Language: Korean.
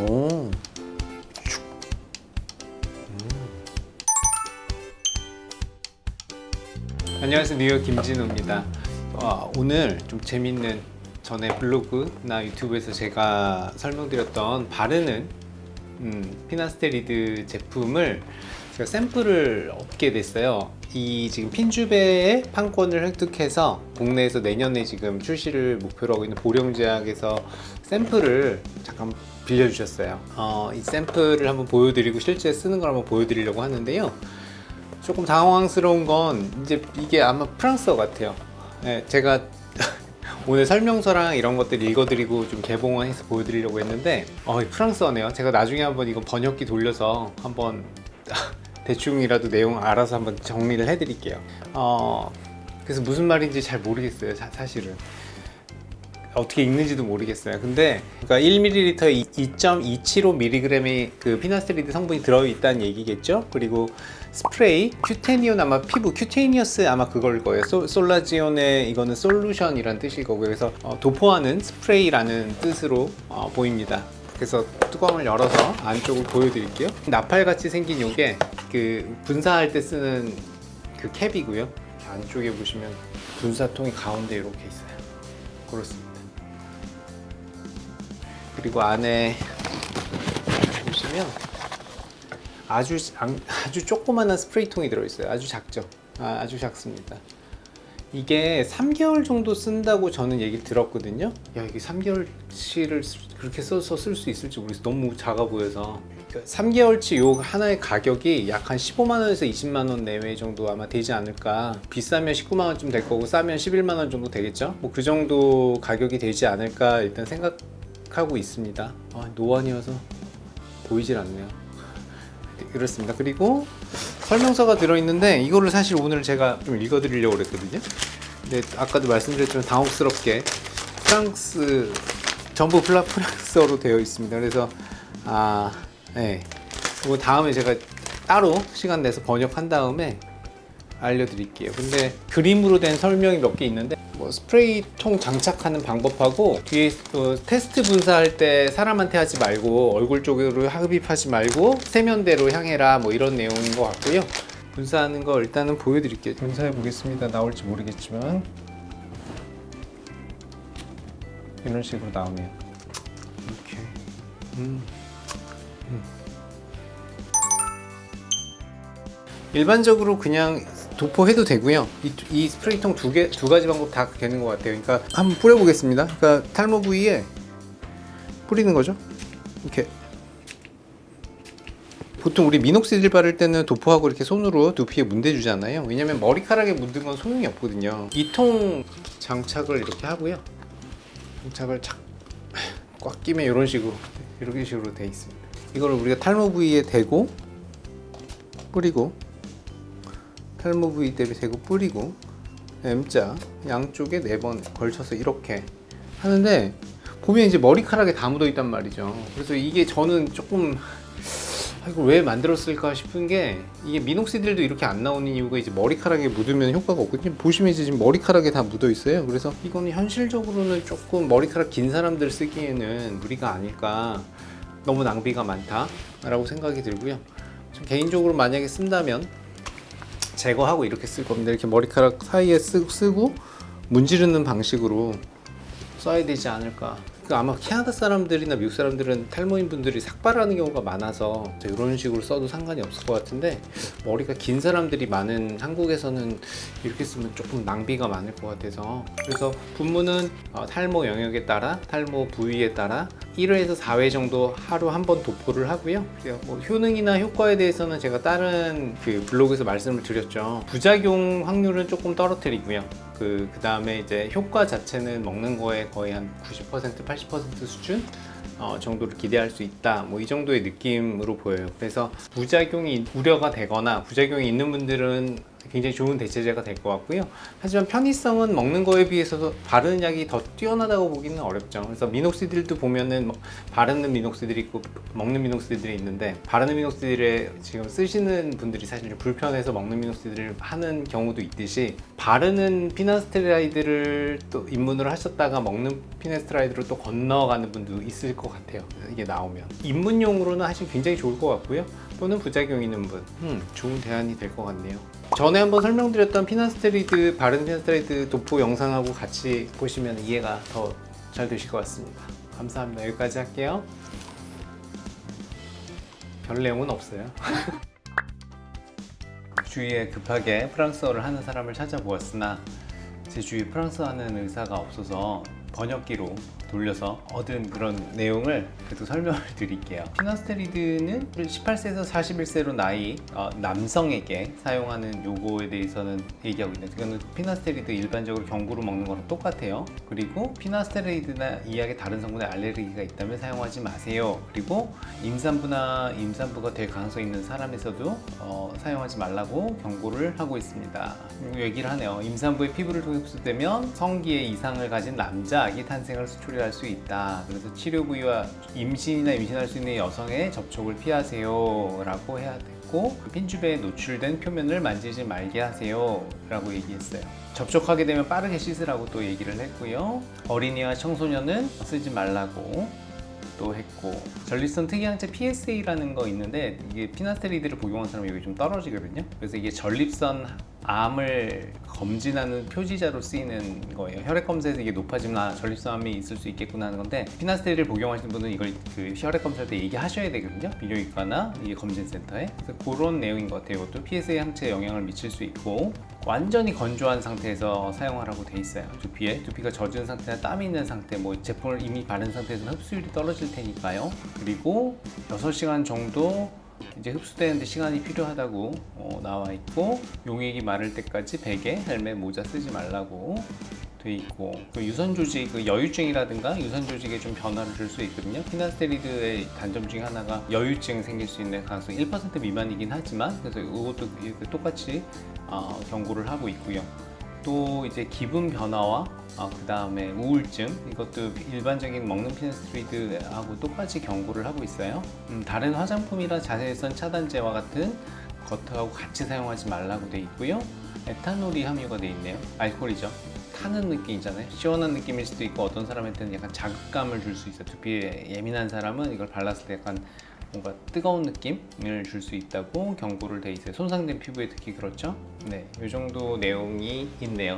오. 안녕하세요 뉴욕 김진우입니다 어, 오늘 좀 재밌는 전에 블로그나 유튜브에서 제가 설명드렸던 바르는 음, 피나스테리드 제품을 제가 샘플을 얻게 됐어요 이 지금 핀주베의 판권을 획득해서 국내에서 내년에 지금 출시를 목표로 하고 있는 보령제약에서 샘플을 잠깐 빌려주셨어요. 어, 이 샘플을 한번 보여드리고 실제 쓰는 걸 한번 보여드리려고 하는데요. 조금 당황스러운 건 이제 이게 아마 프랑스어 같아요. 네, 제가 오늘 설명서랑 이런 것들 읽어드리고 좀 개봉해서 보여드리려고 했는데 어, 이 프랑스어네요. 제가 나중에 한번 이거 번역기 돌려서 한번 대충이라도 내용 알아서 한번 정리를 해드릴게요. 어, 그래서 무슨 말인지 잘 모르겠어요 사, 사실은 어떻게 읽는지도 모르겠어요. 근데 그러니까 1ml에 2.275mg의 그 피나스테리드 성분이 들어있다는 얘기겠죠? 그리고 스프레이 cutaneo 아마 피부 cutaneous 아마 그걸 거예요. 솔, soluzione 이거는 이거는 solution이란 뜻일 거고요. 그래서 어, 도포하는 스프레이라는 뜻으로 어, 보입니다. 그래서 뚜껑을 열어서 안쪽을 보여드릴게요. 나팔같이 생긴 요게 그 분사할 때 쓰는 그 캡이고요. 안쪽에 보시면 분사통이 가운데 이렇게 있어요. 그렇습니다 그리고 안에 보시면 아주 아주 조그마한 스프레이통이 들어있어요. 아주 작죠? 아, 아주 작습니다. 이게 3개월 정도 쓴다고 저는 얘기를 들었거든요. 야 이게 3개월치를 그렇게 써서 쓸 수 있을지 모르겠어 너무 작아 보여서. 3개월치 요 하나의 가격이 약 한 15만원에서 20만원 내외 정도 아마 되지 않을까. 비싸면 19만원쯤 될 거고 싸면 11만원 정도 되겠죠? 뭐 그 정도 가격이 되지 않을까 일단 생각 하고 있습니다. 아, 노안이어서 보이질 않네요. 그렇습니다. 그리고 설명서가 들어있는데 이거를 사실 오늘 제가 좀 읽어드리려고 그랬거든요. 근데 아까도 말씀드렸지만 당혹스럽게 프랑스 전부 프랑스어로 되어 있습니다. 그래서 아 네. 이거 다음에 제가 따로 시간 내서 번역한 다음에 알려드릴게요. 근데 그림으로 된 설명이 몇 개 있는데 뭐 스프레이 통 장착하는 방법하고 뒤에 어, 테스트 분사할 때 사람한테 하지 말고 얼굴 쪽으로 흡입하지 말고 세면대로 향해라 뭐 이런 내용인 것 같고요. 분사하는 거 일단은 보여드릴게요. 분사해 보겠습니다. 나올지 모르겠지만. 이런 식으로 나오네요. 이렇게. 음. 음. 일반적으로 그냥 도포해도 되고요. 이, 이 스프레이통 두, 개, 두 가지 방법 다 되는 것 같아요. 그러니까 한번 뿌려보겠습니다. 그러니까 탈모 부위에 뿌리는 거죠? 이렇게. 보통 우리 미녹시딜 바를 때는 도포하고 이렇게 손으로 두피에 문대주잖아요. 왜냐면 머리카락에 묻은 건 소용이 없거든요. 이 통 장착을 이렇게 하고요. 장착을 쫙꽉 끼면 이런 식으로 이렇게 식으로 돼 있습니다. 이거를 우리가 탈모 부위에 대고 뿌리고 탈모 부위 대비 대고 뿌리고 M자 양쪽에 네 번 걸쳐서 이렇게 하는데 보면 이제 머리카락에 다 묻어 있단 말이죠. 그래서 이게 저는 조금 아, 이걸 왜 만들었을까 싶은 게 이게 미녹시딜도 이렇게 안 나오는 이유가 이제 머리카락에 묻으면 효과가 없거든요. 보시면 이제 지금 머리카락에 다 묻어 있어요. 그래서 이거는 현실적으로는 조금 머리카락 긴 사람들 쓰기에는 무리가 아닐까 너무 낭비가 많다 라고 생각이 들고요. 개인적으로 만약에 쓴다면 제거하고 이렇게 쓸 겁니다. 이렇게 머리카락 사이에 쓰, 쓰고 문지르는 방식으로 써야 되지 않을까. 그 아마 캐나다 사람들이나 미국 사람들은 탈모인 분들이 삭발하는 경우가 많아서 이런 식으로 써도 상관이 없을 것 같은데 머리가 긴 사람들이 많은 한국에서는 이렇게 쓰면 조금 낭비가 많을 것 같아서. 그래서 분무는 어, 탈모 영역에 따라 탈모 부위에 따라 1회에서 4회 정도 하루 한 번 도포를 하고요. 뭐 효능이나 효과에 대해서는 제가 다른 그 블로그에서 말씀을 드렸죠. 부작용 확률은 조금 떨어뜨리고요. 그, 그 다음에 이제 효과 자체는 먹는 거에 거의 한 90% 80% 수준 어, 정도를 기대할 수 있다. 뭐 이 정도의 느낌으로 보여요. 그래서 부작용이 우려가 되거나 부작용이 있는 분들은 굉장히 좋은 대체제가 될 것 같고요. 하지만 편의성은 먹는 거에 비해서 바르는 약이 더 뛰어나다고 보기는 어렵죠. 그래서 미녹시딜도 보면은 뭐 바르는 미녹시딜이 있고 먹는 미녹시딜이 있는데 바르는 미녹시딜에 지금 쓰시는 분들이 사실 좀 불편해서 먹는 미녹시딜을 하는 경우도 있듯이 바르는 피나스테라이드를 또 입문을 하셨다가 먹는 피나스테라이드로 또 건너가는 분도 있을 것 같아요. 이게 나오면 입문용으로는 사실 굉장히 좋을 것 같고요. 또는 부작용 있는 분, 음, 좋은 대안이 될 것 같네요. 전에 한번 설명드렸던 피나스테리드 바른 피나스테리드 도포 영상하고 같이 보시면 이해가 더 잘 되실 것 같습니다. 감사합니다. 여기까지 할게요. 별 내용은 없어요. 주위에 급하게 프랑스어를 하는 사람을 찾아보았으나 제 주위에 프랑스어 하는 의사가 없어서 번역기로 돌려서 얻은 그런 내용을 그래도 설명을 드릴게요. 피나스테리드는 18세에서 41세로 나이 어, 남성에게 사용하는 요거에 대해서는 얘기하고 있는데 그거는 피나스테리드 일반적으로 경구로 먹는 거랑 똑같아요. 그리고 피나스테리드나 이약의 다른 성분에 알레르기가 있다면 사용하지 마세요. 그리고 임산부나 임산부가 될 가능성이 있는 사람에서도 어, 사용하지 말라고 경고를 하고 있습니다. 그리고 얘기를 하네요. 임산부의 피부를 통해 흡수되면 성기에 이상을 가진 남자 아기 탄생을 수출할 수 있다. 그래서 치료 부위와 임신이나 임신할 수 있는 여성의 접촉을 피하세요. 라고 해야 됐고 핀주베에 노출된 표면을 만지지 말게 하세요. 라고 얘기했어요. 접촉하게 되면 빠르게 씻으라고 또 얘기를 했고요. 어린이와 청소년은 쓰지 말라고 또 했고 전립선 특이항체 PSA라는 거 있는데 이게 피나스테리드를 복용한 사람이 여기 좀 떨어지거든요 그래서 이게 전립선 암을 검진하는 표지자로 쓰이는 거예요. 혈액 검사에서 이게 높아지면 아 전립선암이 있을 수 있겠구나 하는 건데 피나스테리드를 복용하시는 분은 이걸 그 혈액 검사할 때 얘기하셔야 되거든요. 비뇨기과나 이 검진센터에. 그래서 그런 내용인 것 같아요. 이것도 PSA 항체에 영향을 미칠 수 있고 완전히 건조한 상태에서 사용하라고 돼 있어요. 두피에. 두피가 젖은 상태나 땀이 있는 상태 뭐 제품을 이미 바른 상태에서는 흡수율이 떨어질 테니까요. 그리고 6시간 정도 이제 흡수되는데 시간이 필요하다고 어, 나와 있고 용액이 마를 때까지 베개, 헬멧, 모자 쓰지 말라고 돼 있고 그 유선 조직, 그 여유증이라든가 유선 조직에 좀 변화를 줄 수 있거든요. 피나스테리드의 단점 중에 하나가 여유증 생길 수 있는 가능성이 1% 미만이긴 하지만 그래서 이것도 똑같이 어, 경고를 하고 있고요. 또 이제 기분 변화와 어, 그 다음에 우울증 이것도 일반적인 먹는 피나스트리드하고 똑같이 경고를 하고 있어요. 음, 다른 화장품이나 자외선 차단제와 같은 겉하고 같이 사용하지 말라고 돼 있고요. 에탄올이 함유가 돼 있네요. 알코올이죠. 타는 느낌이잖아요. 시원한 느낌일 수도 있고 어떤 사람한테는 약간 자극감을 줄 수 있어요. 두피에 예민한 사람은 이걸 발랐을 때 약간 뭔가 뜨거운 느낌을 줄 수 있다고 경고를 돼 있어요. 손상된 피부에 특히 그렇죠? 네, 이 정도 내용이 있네요